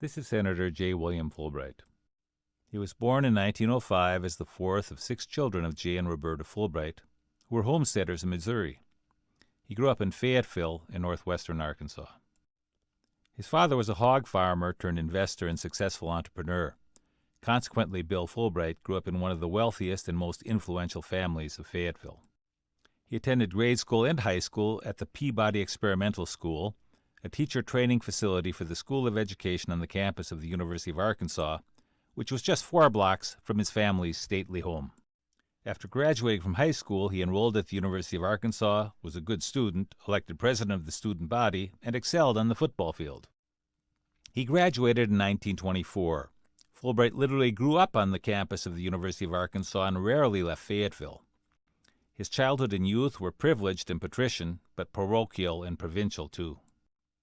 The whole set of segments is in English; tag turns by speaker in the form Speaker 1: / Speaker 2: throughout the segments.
Speaker 1: This is Senator J. William Fulbright. He was born in 1905 as the fourth of six children of Jay and Roberta Fulbright, who were homesteaders in Missouri. He grew up in Fayetteville in northwestern Arkansas. His father was a hog farmer turned investor and successful entrepreneur. Consequently, Bill Fulbright grew up in one of the wealthiest and most influential families of Fayetteville. He attended grade school and high school at the Peabody Experimental School, a teacher training facility for the School of Education on the campus of the University of Arkansas, which was just four blocks from his family's stately home. After graduating from high school, he enrolled at the University of Arkansas, was a good student, elected president of the student body, and excelled on the football field. He graduated in 1924. Fulbright literally grew up on the campus of the University of Arkansas and rarely left Fayetteville. His childhood and youth were privileged and patrician, but parochial and provincial too.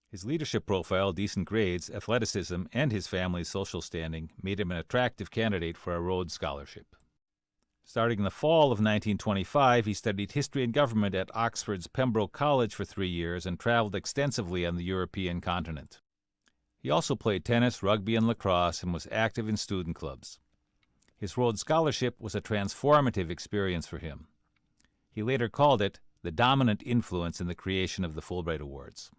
Speaker 1: His leadership profile, decent grades, athleticism, and his family's social standing made him an attractive candidate for a Rhodes Scholarship. Starting in the fall of 1925, he studied history and government at Oxford's Pembroke College for three years and traveled extensively on the European continent. He also played tennis, rugby, and lacrosse and was active in student clubs. His Rhodes Scholarship was a transformative experience for him. He later called it the dominant influence in the creation of the Fulbright Awards.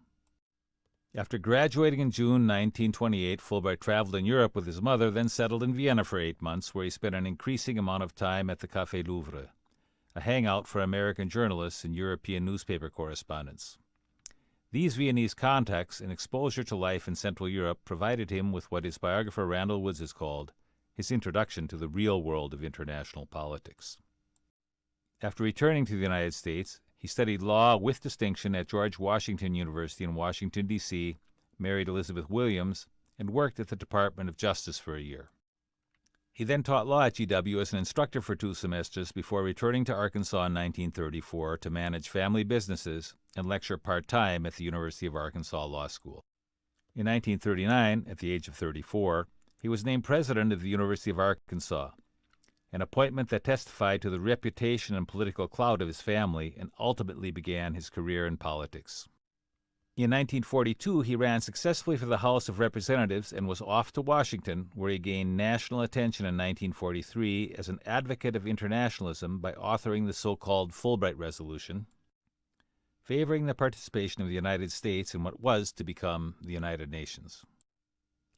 Speaker 1: After graduating in June 1928, Fulbright traveled in Europe with his mother, then settled in Vienna for eight months, where he spent an increasing amount of time at the Café Louvre, a hangout for American journalists and European newspaper correspondents. These Viennese contacts and exposure to life in Central Europe provided him with what his biographer Randall Woods has called his introduction to the real world of international politics. After returning to the United States, he studied law with distinction at George Washington University in Washington, D.C., married Elizabeth Williams, and worked at the Department of Justice for a year. He then taught law at GW as an instructor for two semesters before returning to Arkansas in 1934 to manage family businesses and lecture part time at the University of Arkansas Law School. In 1939, at the age of 34, he was named president of the University of Arkansas an appointment that testified to the reputation and political clout of his family and ultimately began his career in politics. In 1942, he ran successfully for the House of Representatives and was off to Washington, where he gained national attention in 1943 as an advocate of internationalism by authoring the so called Fulbright Resolution, favoring the participation of the United States in what was to become the United Nations.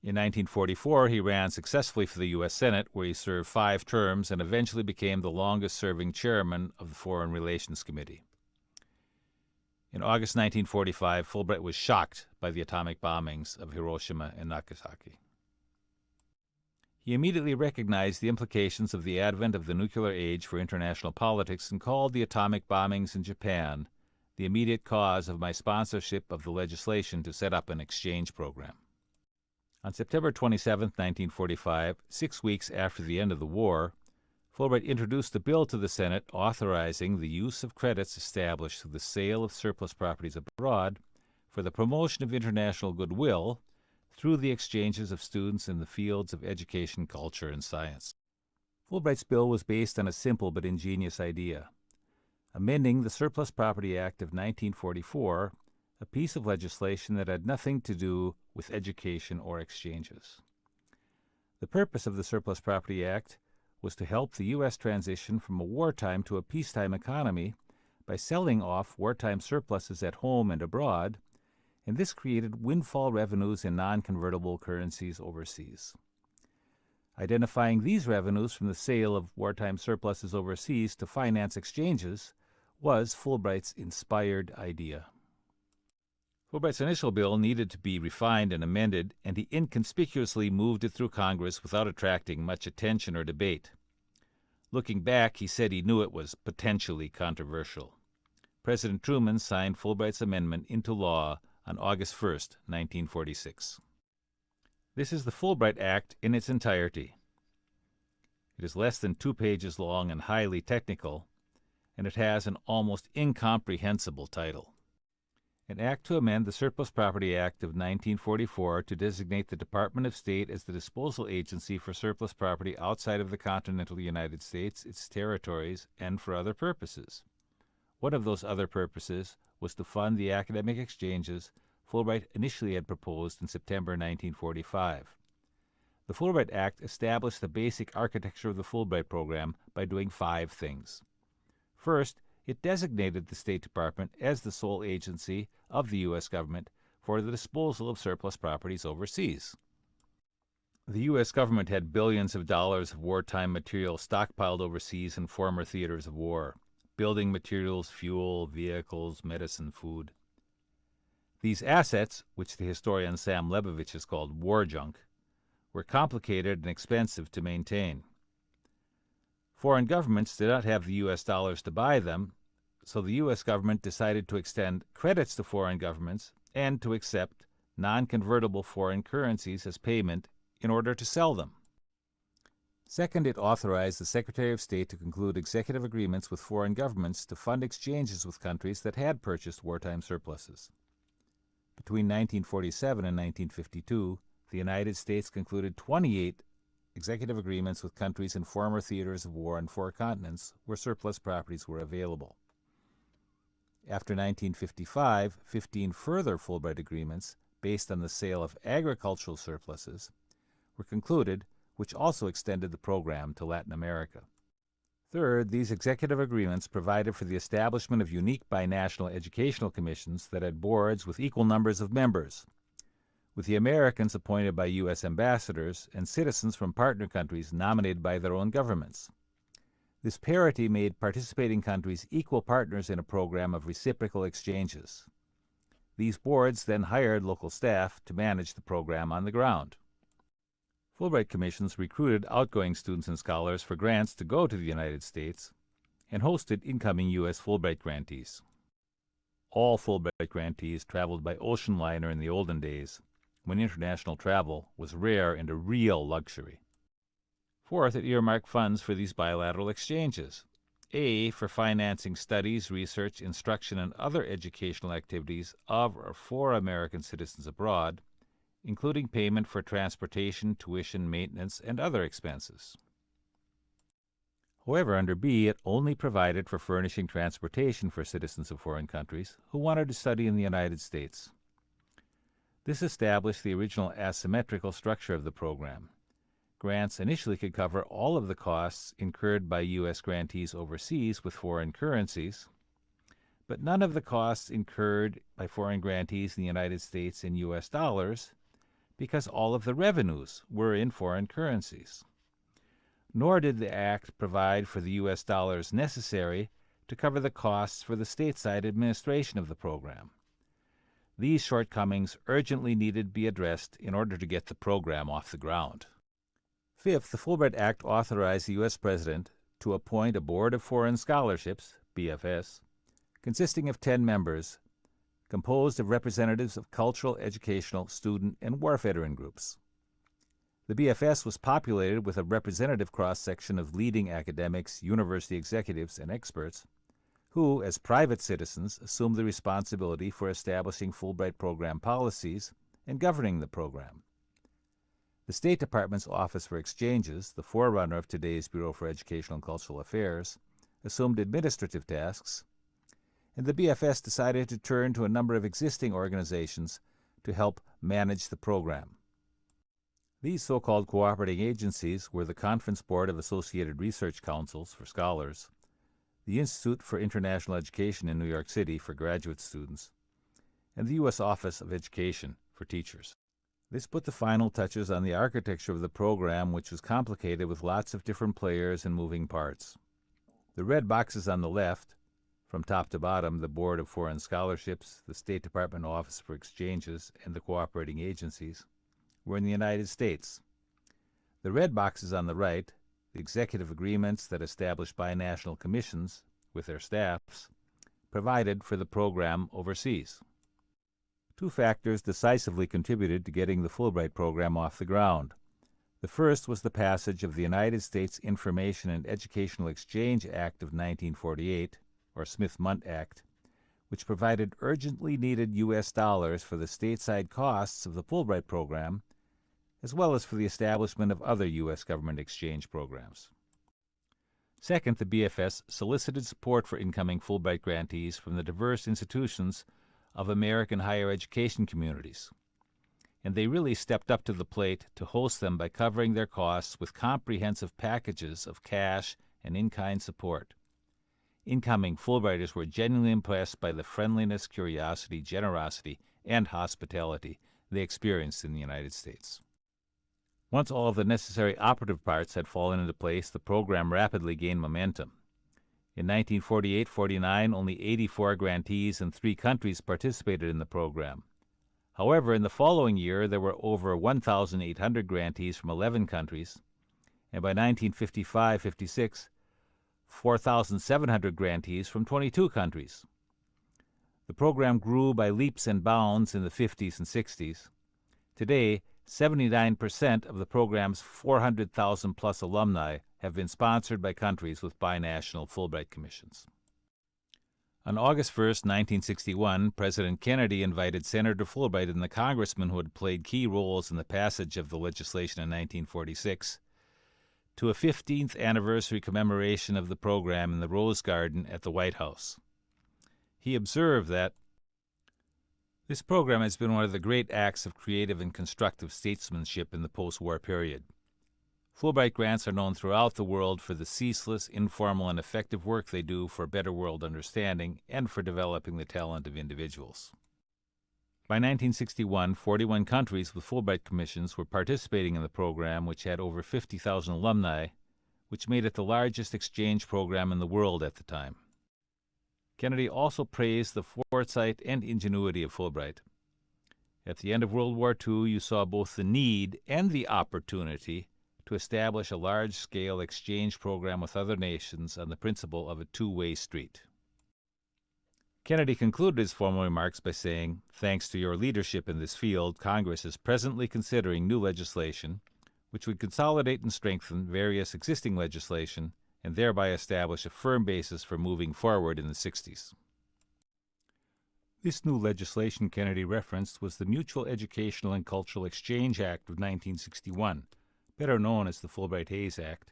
Speaker 1: In 1944, he ran successfully for the U.S. Senate, where he served five terms and eventually became the longest serving chairman of the Foreign Relations Committee. In August 1945, Fulbright was shocked by the atomic bombings of Hiroshima and Nagasaki. He immediately recognized the implications of the advent of the nuclear age for international politics and called the atomic bombings in Japan the immediate cause of my sponsorship of the legislation to set up an exchange program. On September 27, 1945, six weeks after the end of the war, Fulbright introduced a bill to the Senate authorizing the use of credits established through the sale of surplus properties abroad for the promotion of international goodwill through the exchanges of students in the fields of education, culture, and science. Fulbright's bill was based on a simple but ingenious idea amending the Surplus Property Act of 1944 a piece of legislation that had nothing to do with education or exchanges. The purpose of the Surplus Property Act was to help the U.S. transition from a wartime to a peacetime economy by selling off wartime surpluses at home and abroad, and this created windfall revenues in non convertible currencies overseas. Identifying these revenues from the sale of wartime surpluses overseas to finance exchanges was Fulbright's inspired idea. Fulbright's initial bill needed to be refined and amended, and he inconspicuously moved it through Congress without attracting much attention or debate. Looking back, he said he knew it was potentially controversial. President Truman signed Fulbright's amendment into law on August 1, 1946. This is the Fulbright Act in its entirety. It is less than two pages long and highly technical, and it has an almost incomprehensible title an act to amend the Surplus Property Act of 1944 to designate the Department of State as the disposal agency for surplus property outside of the continental United States, its territories, and for other purposes. One of those other purposes was to fund the academic exchanges Fulbright initially had proposed in September 1945. The Fulbright Act established the basic architecture of the Fulbright program by doing five things. First, it designated the State Department as the sole agency of the U.S. government for the disposal of surplus properties overseas. The U.S. government had billions of dollars of wartime material stockpiled overseas in former theaters of war building materials, fuel, vehicles, medicine, food. These assets, which the historian Sam Lebovic has called war junk, were complicated and expensive to maintain. Foreign governments did not have the U.S. dollars to buy them, so the U.S. government decided to extend credits to foreign governments and to accept non-convertible foreign currencies as payment in order to sell them. Second, it authorized the Secretary of State to conclude executive agreements with foreign governments to fund exchanges with countries that had purchased wartime surpluses. Between 1947 and 1952, the United States concluded 28 executive agreements with countries in former theaters of war on four continents where surplus properties were available. After 1955, 15 further Fulbright agreements, based on the sale of agricultural surpluses, were concluded which also extended the program to Latin America. Third, these executive agreements provided for the establishment of unique binational educational commissions that had boards with equal numbers of members, with the Americans appointed by U.S. ambassadors and citizens from partner countries nominated by their own governments. This parity made participating countries equal partners in a program of reciprocal exchanges. These boards then hired local staff to manage the program on the ground. Fulbright Commissions recruited outgoing students and scholars for grants to go to the United States and hosted incoming U.S. Fulbright grantees. All Fulbright grantees traveled by ocean liner in the olden days, when international travel was rare and a real luxury. Fourth, it earmarked funds for these bilateral exchanges. A, for financing studies, research, instruction, and other educational activities of or for American citizens abroad, including payment for transportation, tuition, maintenance, and other expenses. However, under B, it only provided for furnishing transportation for citizens of foreign countries who wanted to study in the United States. This established the original asymmetrical structure of the program. Grants initially could cover all of the costs incurred by U.S. grantees overseas with foreign currencies, but none of the costs incurred by foreign grantees in the United States in U.S. dollars because all of the revenues were in foreign currencies. Nor did the Act provide for the U.S. dollars necessary to cover the costs for the stateside administration of the program. These shortcomings urgently needed to be addressed in order to get the program off the ground. Fifth, the Fulbright Act authorized the U.S. President to appoint a Board of Foreign Scholarships, BFS, consisting of 10 members composed of representatives of cultural, educational, student, and war veteran groups. The BFS was populated with a representative cross-section of leading academics, university executives, and experts who, as private citizens, assumed the responsibility for establishing Fulbright program policies and governing the program. The State Department's Office for Exchanges, the forerunner of today's Bureau for Educational and Cultural Affairs, assumed administrative tasks, and the BFS decided to turn to a number of existing organizations to help manage the program. These so-called cooperating agencies were the Conference Board of Associated Research Councils for scholars, the Institute for International Education in New York City for graduate students, and the U.S. Office of Education for teachers. This put the final touches on the architecture of the program, which was complicated with lots of different players and moving parts. The red boxes on the left from top to bottom, the Board of Foreign Scholarships, the State Department Office for Exchanges, and the cooperating agencies were in the United States. The red boxes on the right, the executive agreements that established binational commissions with their staffs, provided for the program overseas. Two factors decisively contributed to getting the Fulbright program off the ground. The first was the passage of the United States Information and Educational Exchange Act of 1948, or Smith-Mundt Act, which provided urgently needed U.S. dollars for the stateside costs of the Fulbright program, as well as for the establishment of other U.S. government exchange programs. Second, the BFS solicited support for incoming Fulbright grantees from the diverse institutions of American higher education communities. And they really stepped up to the plate to host them by covering their costs with comprehensive packages of cash and in kind support. Incoming Fulbrighters were genuinely impressed by the friendliness, curiosity, generosity, and hospitality they experienced in the United States. Once all of the necessary operative parts had fallen into place, the program rapidly gained momentum. In 1948 49, only 84 grantees in three countries participated in the program. However, in the following year, there were over 1,800 grantees from 11 countries, and by 1955 56, 4,700 grantees from 22 countries. The program grew by leaps and bounds in the 50s and 60s. Today, 79% of the program's 400,000 plus alumni have been sponsored by countries with binational Fulbright commissions. On August 1, 1961, President Kennedy invited Senator Fulbright and the congressmen who had played key roles in the passage of the legislation in 1946 to a 15th anniversary commemoration of the program in the Rose Garden at the White House. He observed that this program has been one of the great acts of creative and constructive statesmanship in the post war period. Fulbright grants are known throughout the world for the ceaseless, informal, and effective work they do for better world understanding and for developing the talent of individuals. By 1961, 41 countries with Fulbright commissions were participating in the program, which had over 50,000 alumni, which made it the largest exchange program in the world at the time. Kennedy also praised the foresight and ingenuity of Fulbright. At the end of World War II, you saw both the need and the opportunity to establish a large scale exchange program with other nations on the principle of a two way street. Kennedy concluded his formal remarks by saying, Thanks to your leadership in this field, Congress is presently considering new legislation which would consolidate and strengthen various existing legislation and thereby establish a firm basis for moving forward in the 60s. This new legislation Kennedy referenced was the Mutual Educational and Cultural Exchange Act of 1961, better known as the Fulbright Hays Act,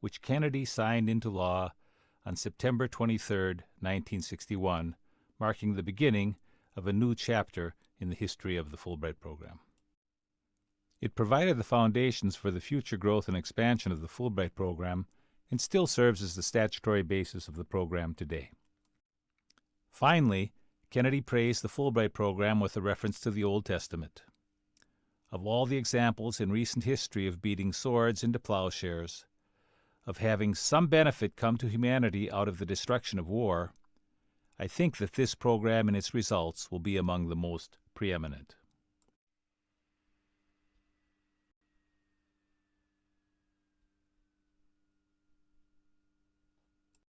Speaker 1: which Kennedy signed into law on September 23, 1961, marking the beginning of a new chapter in the history of the Fulbright program. It provided the foundations for the future growth and expansion of the Fulbright program and still serves as the statutory basis of the program today. Finally, Kennedy praised the Fulbright program with a reference to the Old Testament. Of all the examples in recent history of beating swords into plowshares, of having some benefit come to humanity out of the destruction of war, I think that this program and its results will be among the most preeminent.